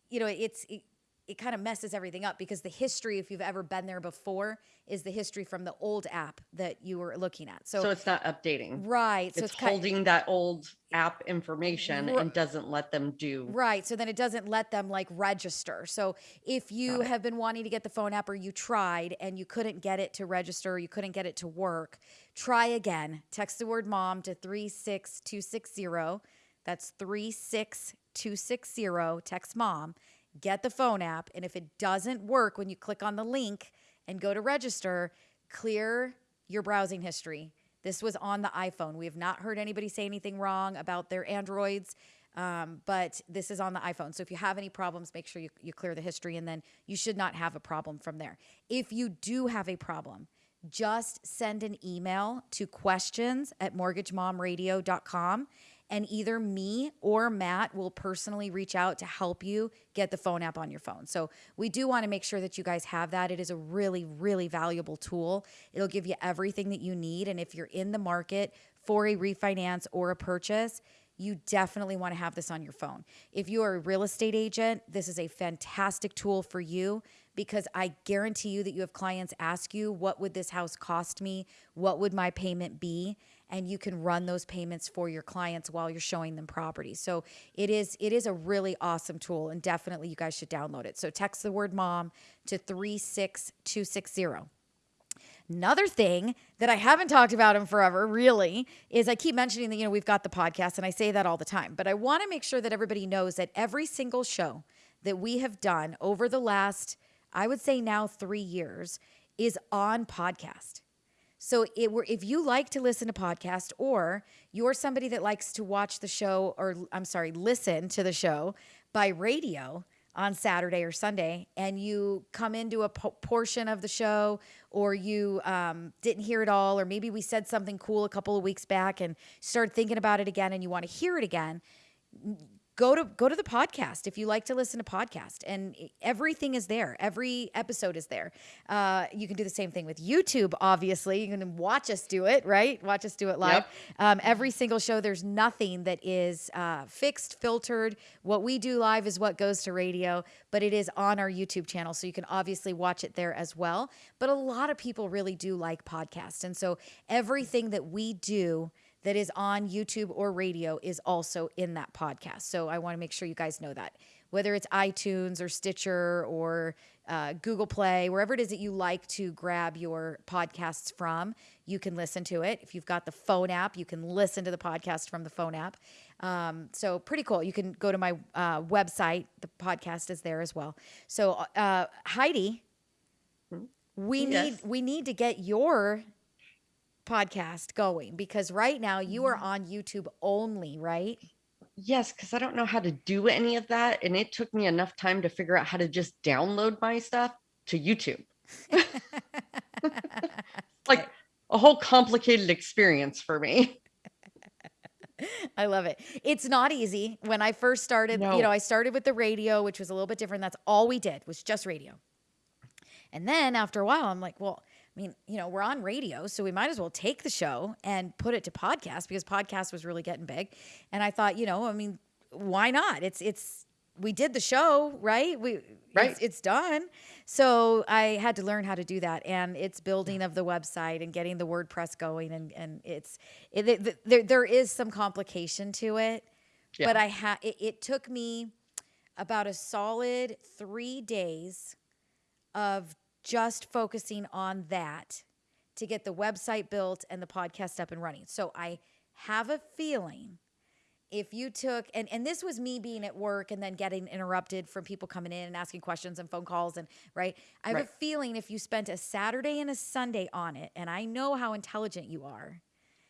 you know, it's it, it kind of messes everything up because the history, if you've ever been there before, is the history from the old app that you were looking at. So, So it's not updating. right, so it's, it's, kind holding that old app information and doesn't let them do. Right. So then it doesn't let them like register. So if you have been wanting to get the phone app or you tried and you couldn't get it to register, or you couldn't get it to work, try again. Text the word mom to 36260. That's 36260. Text mom. Get the phone app. And if it doesn't work when you click on the link and go to register, clear your browsing history. This was on the iPhone. We have not heard anybody say anything wrong about their Androids, um, but this is on the iPhone. So if you have any problems, make sure you, you clear the history and then you should not have a problem from there. If you do have a problem, just send an email to questions at mortgagemomradio.com and either me or Matt will personally reach out to help you get the phone app on your phone. So we do want to make sure that you guys have that. It is a really, really valuable tool. It'll give you everything that you need. And if you're in the market for a refinance or a purchase, you definitely want to have this on your phone. If you are a real estate agent, this is a fantastic tool for you because I guarantee you that you have clients ask you, What would this house cost me? What would my payment be? And you can run those payments for your clients while you're showing them properties. So it is it is a really awesome tool and definitely you guys should download it. So text the word mom to 36260. Another thing that I haven't talked about in forever, really, is I keep mentioning that, you know, we've got the podcast and I say that all the time, but I want to make sure that everybody knows that every single show that we have done over the last, I would say now three years, is on podcast. So it if you like to listen to podcast or you're somebody that likes to watch the show or I'm sorry, listen to the show by radio on Saturday or Sunday and you come into a po- portion of the show or you um, didn't hear it all or maybe we said something cool a couple of weeks back and started thinking about it again and you want to hear it again go to go to the podcast if you like to listen to podcast and everything is there. Every episode is there. Uh, you can do the same thing with youtube obviously. You can watch us do it right? Watch us do it live. Yep. um, every single show there's nothing that is uh, fixed filtered. What we do live is what goes to radio but it is on our youtube channel so you can obviously watch it there as well. But a lot of people really do like podcasts and so everything that we do that is on YouTube or radio is also in that podcast. So I want to make sure you guys know that. Whether it's iTunes or Stitcher or uh, Google Play, wherever it is that you like to grab your podcasts from, you can listen to it. If you've got the phone app, you can listen to the podcast from the phone app. Um, so pretty cool. You can go to my uh, website. The podcast is there as well. So uh, Heidi, we Yes. need we need to get your podcast going because right now you are on YouTube only, right? Yes, because I don't know how to do any of that. And it took me enough time to figure out how to just download my stuff to YouTube. (laughs) like a whole complicated experience for me. I love it. It's not easy. When I first started, you know, I started with the radio, which was a little bit different. That's all we did was just radio. And then after a while, I'm like, well, I mean, you know, we're on radio, so we might as well take the show and put it to podcast because podcast was really getting big. And I thought, you know, I mean, why not? It's it's we did the show, right? We Right. It's, it's done. So I had to learn how to do that, and it's building of the website and getting the WordPress going, and and it's it, it, there there is some complication to it, yeah. but I had it, it took me about a solid three days of just focusing on that to get the website built and the podcast up and running. So I have a feeling if you took and and this was me being at work and then getting interrupted from people coming in and asking questions and phone calls and right i have a feeling if you spent a saturday and a sunday on it and i know how intelligent you are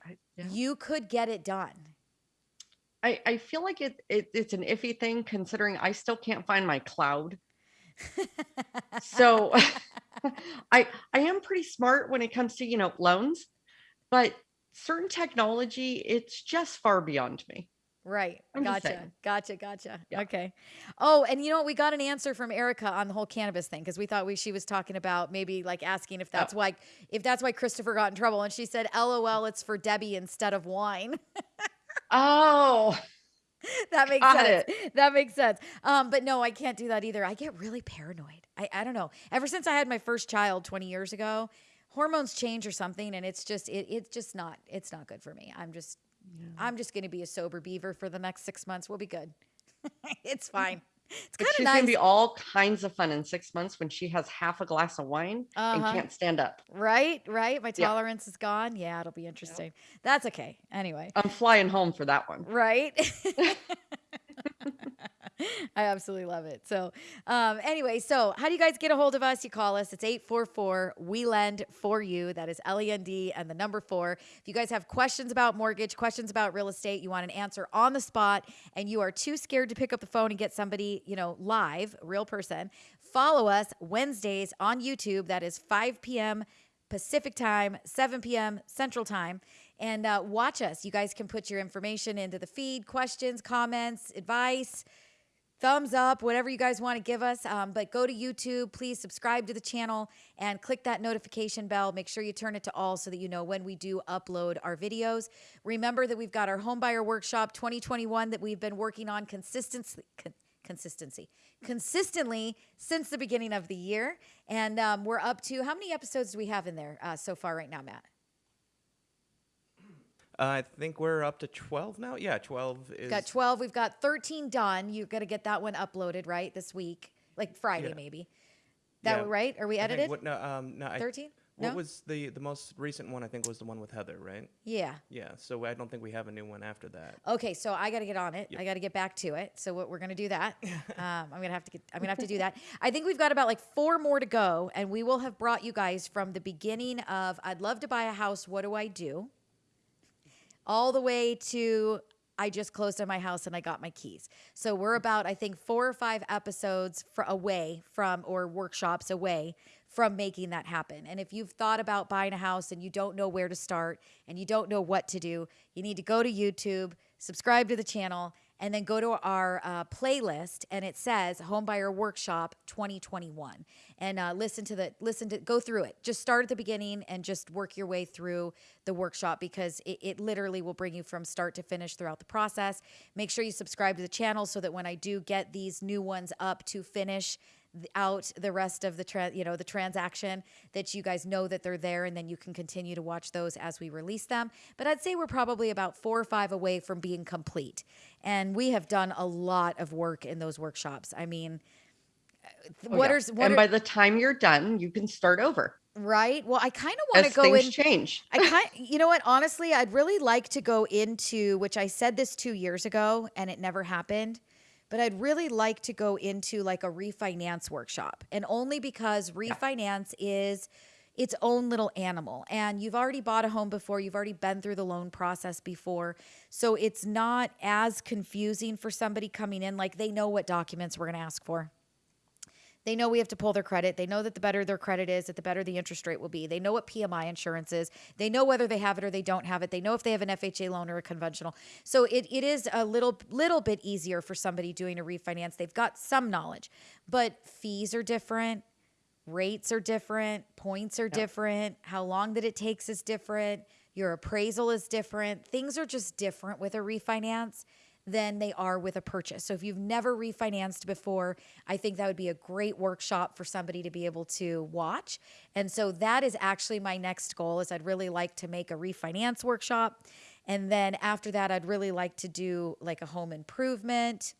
I, yeah. you could get it done I, I feel like it, it it's an iffy thing considering I still can't find my cloud. (laughs) So (laughs) (laughs) I I am pretty smart when it comes to, you know, loans, but certain technology, it's just far beyond me. Right. I'm gotcha. Gotcha. Gotcha. Yeah. Okay. Oh, and you know what? We got an answer from Erica on the whole cannabis thing because we thought we she was talking about maybe like asking if that's Oh. why if that's why Christopher got in trouble, and she said, "LOL, it's for Debbie instead of wine." (laughs) Oh, that makes Got sense. That makes sense. Um, but no, I can't do that either. I get really paranoid. I, I don't know. Ever since I had my first child 20 years ago, hormones change or something, and it's just it, it's just not it's not good for me. I'm just I'm just gonna be a sober beaver for the next six months. We'll be good. (laughs) it's fine. It's kind of she's nice. gonna be all kinds of fun in six months when she has half a glass of wine Uh-huh. and can't stand up. Right, right. My Yeah. tolerance is gone. Yeah, it'll be interesting. That's okay. Anyway, I'm flying home for that one. right? (laughs) (laughs) (laughs) I absolutely love it. So, um, anyway, so how do you guys get a hold of us? You call us. It's 844 We Lend for You. That is L E N D and the number four. If you guys have questions about mortgage, questions about real estate, you want an answer on the spot, and you are too scared to pick up the phone and get somebody, you know, live, real person, follow us Wednesdays on YouTube. That is 5 p.m. Pacific time, 7 p.m. Central time, and uh, watch us. You guys can put your information into the feed, questions, comments, advice, thumbs up, whatever you guys want to give us. Um, but go to YouTube, please subscribe to the channel and click that notification bell. Make sure you turn it to all so that you know when we do upload our videos. Remember that we've got our Homebuyer Workshop 2021 that we've been working on consistently. Con- consistency consistently since the beginning of the year and um, we're up to how many episodes do we have in there uh, so far right now matt Uh, I think we're up to 12 now. Yeah, 12 is. We've got 12 we've got 13 done you got to get that one uploaded right this week like friday Yeah. maybe that Yeah. right are we I think edited What, no, um, no, I- 13 What was the the most recent one? I think was the one with Heather, right? yeah Yeah. So I don't think we have a new one after that. Okay, so I got to get on it. Yep. I got to get back to it. So what we're gonna do that. (laughs) Um, I'm gonna have to get. I'm gonna have to do that. I think we've got about like four more to go, and we will have brought you guys from the beginning of I'd love to buy a house. What do I do? All the way to I just closed on my house and I got my keys. So we're about I think four or five episodes fr- away from or workshops away from making that happen. And if you've thought about buying a house and you don't know where to start and you don't know what to do, you need to go to YouTube, subscribe to the channel, and then go to our uh, playlist and it says Homebuyer Workshop 2021 and uh, listen to the listen to go through it. Just start at the beginning and just work your way through the workshop because it, it literally will bring you from start to finish throughout the process. Make sure you subscribe to the channel so that when I do get these new ones up to finish out the rest of the tra- you know the transaction that you guys know that they're there and then you can continue to watch those as we release them but i'd say we're probably about four or five away from being complete and we have done a lot of work in those workshops i mean Oh, what yeah. are what and are, by the time you're done, you can start over right well i kind of want to go in change. (laughs) I kind, you know what? Honestly, I'd really like to go into which I said this two years ago, and it never happened. But I'd really like to go into like a refinance workshop, and only because refinance is its own little animal. And you've already bought a home before, you've already been through the loan process before, so it's not as confusing for somebody coming in. Like they know what documents we're going to ask for. They know we have to pull their credit. They know that the better their credit is, that the better the interest rate will be. They know what PMI insurance is. They know whether they have it or they don't have it. They know if they have an FHA loan or a conventional. So it, it is a little little bit easier for somebody doing a refinance. They've got some knowledge, but fees are different, rates are different, points are different, how long that it takes is different, your appraisal is different. Things are just different with a refinance than they are with a purchase. So if you've never refinanced before, I think that would be a great workshop for somebody to be able to watch. And so that is actually my next goal is I'd really like to make a refinance workshop. And then after that, I'd really like to do like a home improvement,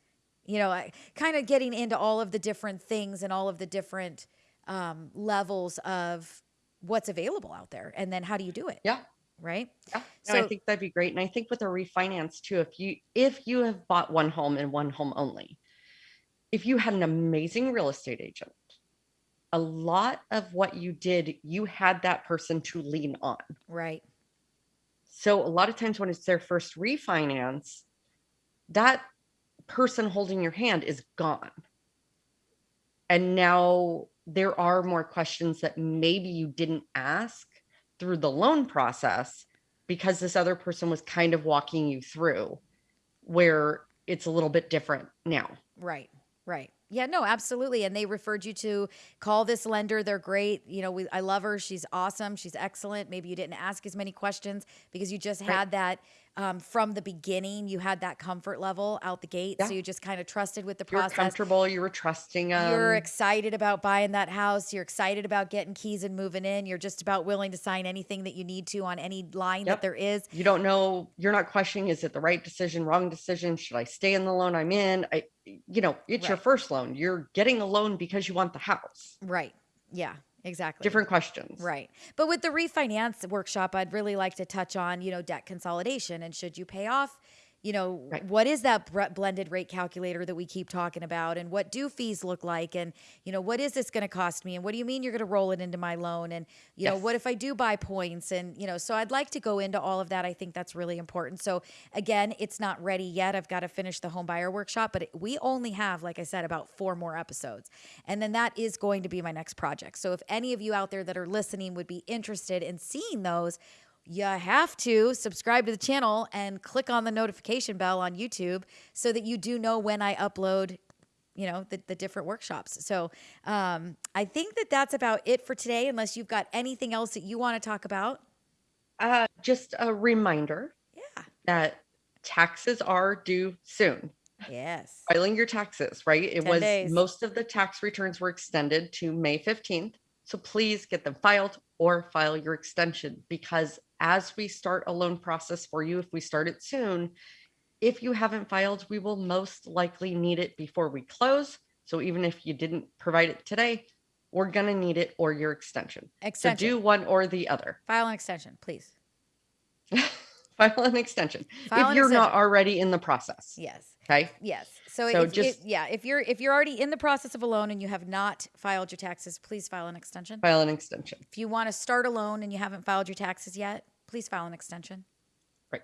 you know, kind of getting into all of the different things and all of the different um, levels of what's available out there. And then how do you do it? Yeah. Right. Yeah, no, I think that'd be great. And I think with a refinance too, if you if you have bought one home and one home only, if you had an amazing real estate agent, a lot of what you did, you had that person to lean on. right. So a lot of times when it's their first refinance, that person holding your hand is gone. And now there are more questions that maybe you didn't ask through the loan process because this other person was kind of walking you through where it's a little bit different now. Right. Right. Yeah, no, absolutely. And they referred you to call this lender. They're great. You know, we, I love her. She's awesome. She's excellent. Maybe you didn't ask as many questions because you just Right. had that um, from the beginning. You had that comfort level out the gate. So you just kind of trusted with the process. You're comfortable, you were trusting them. You're excited about buying that house. You're excited about getting keys and moving in. You're just about willing to sign anything that you need to on any line that there is. you don't know you're not questioning is it the right decision wrong decision should i stay in the loan i'm in i you know it's your first loan you're getting a loan because you want the house Right. Yeah, exactly. different questions Right. But with the refinance workshop, I'd really like to touch on, you know, debt consolidation and should you pay off, you know, Right. what is that blended rate calculator that we keep talking about and what do fees look like and, you know, what is this going to cost me and what do you mean you're going to roll it into my loan and, you know, what if I do buy points and, you know, so I'd like to go into all of that. I think that's really important. So again, it's not ready yet. I've got to finish the home buyer workshop, but we only have like I said about four more episodes. And then that is going to be my next project. So if any of you out there that are listening would be interested in seeing those, you have to subscribe to the channel and click on the notification bell on YouTube so that you do know when I upload you know the, the different workshops. So um, i think that that's about it for today unless you've got anything else that you want to talk about. Uh, just a reminder yeah. that taxes are due soon. Yes. Filing your taxes right? It was days. most of the tax returns were extended to may 15th so please get them filed or file your extension because as we start a loan process for you if we start it soon if you haven't filed we will most likely need it before we close. So even if you didn't provide it today we're going to need it or your extension. So do one or the other. File an extension please. (laughs) File an extension. File if an you're not already in the process. Yes okay. Yes. So, So if, just- if- yeah if you're if you're already in the process of a loan and you have not filed your taxes please file an extension. File an extension. If you want to start a loan and you haven't filed your taxes yet please file an extension. Right.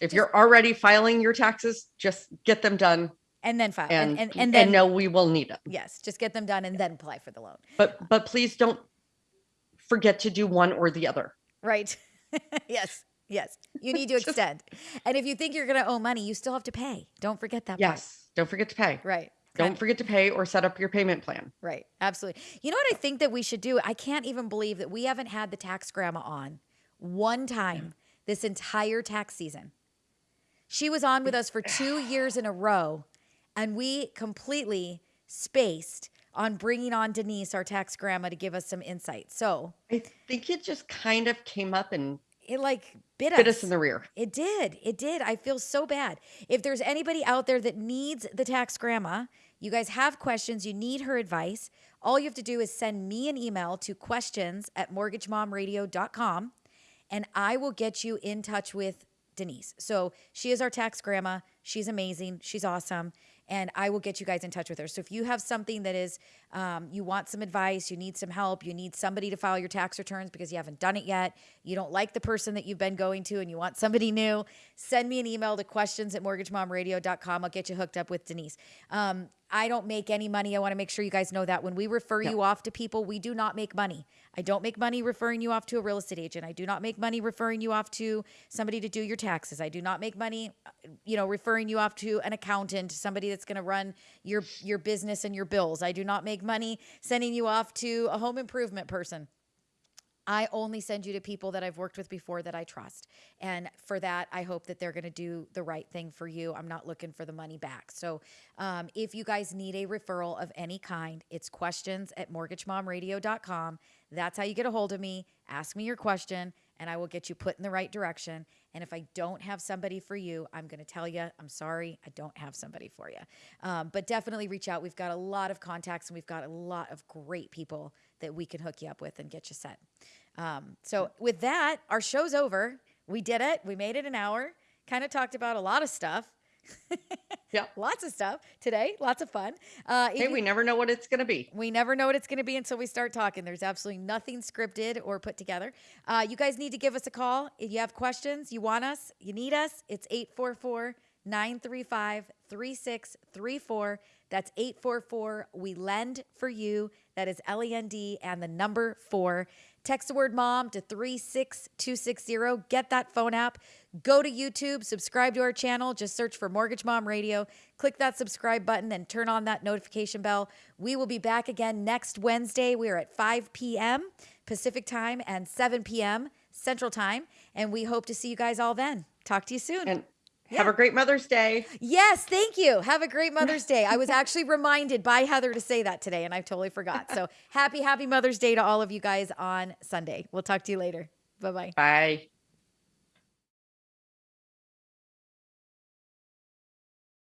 if you're already filing your taxes just get them done and then file and and and, and, and then no we will need them yes just get them done and then apply for the loan. But but please don't forget to do one or the other. Right. (laughs) yes. Yes. You need to (laughs) extend. And if you think you're going to owe money, you still have to pay. Don't forget that. part. yes don't forget to pay Right. don't forget to pay or set up your payment plan Right. Absolutely. You know what I think that we should do? I can't even believe that we haven't had the tax grandma on one time this entire tax season. She was on with us for two years in a row, and we completely spaced on bringing on Denise, our tax grandma, to give us some insight. So i think it just kind of came up and it like bit, bit us in the rear It did. It did. I feel so bad. If there's anybody out there that needs the tax grandma, you guys have questions, you need her advice, all you have to do is send me an email to questions at mortgagemomradio.com and I will get you in touch with Denise. So she is our tax grandma. She's amazing. She's awesome. And I will get you guys in touch with her. So if you have something that is, um, you want some advice, you need some help, you need somebody to file your tax returns because you haven't done it yet, you don't like the person that you've been going to and you want somebody new, send me an email to questions at mortgagemomradio.com. I'll get you hooked up with Denise. Um, I don't make any money. I want to make sure you guys know that when we refer you off to people, we do not make money. I don't make money referring you off to a real estate agent. I do not make money referring you off to somebody to do your taxes. I do not make money, uh, you know, referring you off to an accountant, somebody that's going to run your your business and your bills. I do not make money sending you off to a home improvement person. I only send you to people that I've worked with before that I trust. And for that, I hope that they're going to do the right thing for you. I'm not looking for the money back. So um, if you guys need a referral of any kind, it's questions at mortgagemomradio.com. That's how you get a hold of me. Ask me your question, and I will get you put in the right direction. And if I don't have somebody for you, I'm going to tell you, I'm sorry, I don't have somebody for you. Um, but definitely reach out. We've got a lot of contacts and we've got a lot of great people that we can hook you up with and get you set. Um, so, with that, our show's over. We did it. We made it an hour. Kind of talked about a lot of stuff. (laughs) Yeah. Lots of stuff today. Lots of fun. Uh, Hey, you- we never know what it's going to be. we never know what it's going to be until we start talking. There's absolutely nothing scripted or put together. Uh, you guys need to give us a call. If you have questions, you want us, you need us, it's 844 935 3634. That's 844 We Lend for You. That is L E N D and the number four. Text the word mom to 36260. Get that phone app. Go to YouTube, subscribe to our channel. Just search for Mortgage Mom Radio. Click that subscribe button and turn on that notification bell. We will be back again next Wednesday. We are at 5 p.m. Pacific time and 7 p.m. Central time. And we hope to see you guys all then. Talk to you soon. And have a great Mother's Day. Yes, thank you. Have a great (laughs) Mother's Day. I was actually reminded by Heather to say that today, and I totally forgot. So (laughs) happy, happy Mother's Day to all of you guys on Sunday. We'll talk to you later. Bye bye. Bye.